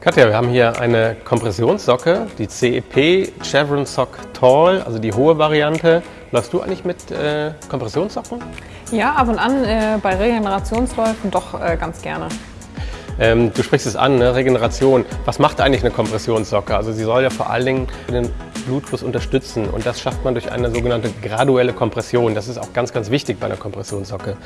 Katja, wir haben hier eine Kompressionssocke, die CEP Chevron Sock Tall, also die hohe Variante. Läufst du eigentlich mit äh, Kompressionssocken? Ja, ab und an äh, bei Regenerationsläufen doch äh, ganz gerne. Ähm, du sprichst es an, ne? Regeneration. Was macht eigentlich eine Kompressionssocke? Also sie soll ja vor allen Dingen den Blutfluss unterstützen und das schafft man durch eine sogenannte graduelle Kompression. Das ist auch ganz, ganz wichtig bei einer Kompressionssocke,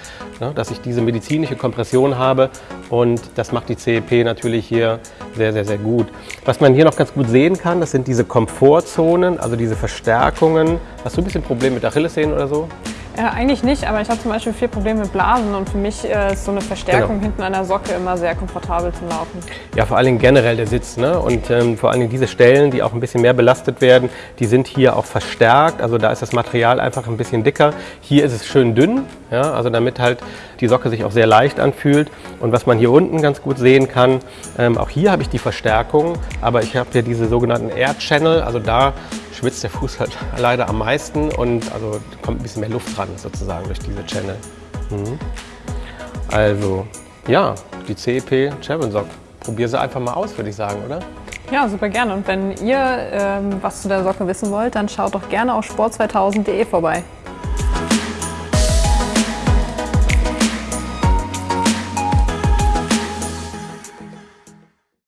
ne? dass ich diese medizinische Kompression habe und das macht die CEP natürlich hier sehr, sehr, sehr gut. Was man hier noch ganz gut sehen kann, das sind diese Komfortzonen, also diese Verstärkungen. Hast du ein bisschen Probleme mit Achillessehnen oder so? Äh, eigentlich nicht, aber ich habe zum Beispiel viel Probleme mit Blasen und für mich äh, ist so eine Verstärkung genau. hinten an der Socke immer sehr komfortabel zum Laufen. Ja, vor allen Dingen generell der Sitz ne? und ähm, vor allen Dingen diese Stellen, die auch ein bisschen mehr belastet werden, die sind hier auch verstärkt, also da ist das Material einfach ein bisschen dicker. Hier ist es schön dünn, ja? also damit halt die Socke sich auch sehr leicht anfühlt und was man hier unten ganz gut sehen kann, ähm, auch hier habe ich die Verstärkung, aber ich habe hier diese sogenannten Air Channel, also da schwitzt der Fuß halt leider am meisten und also kommt ein bisschen mehr Luft dran sozusagen durch diese Channel. Mhm. Also ja, die CEP Sock. Probier sie einfach mal aus, würde ich sagen, oder? Ja, super gerne. Und wenn ihr ähm, was zu der Socke wissen wollt, dann schaut doch gerne auf sport2000.de vorbei.